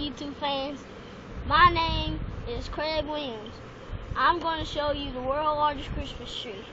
YouTube fans. My name is Craig Williams. I'm going to show you the world's largest Christmas tree.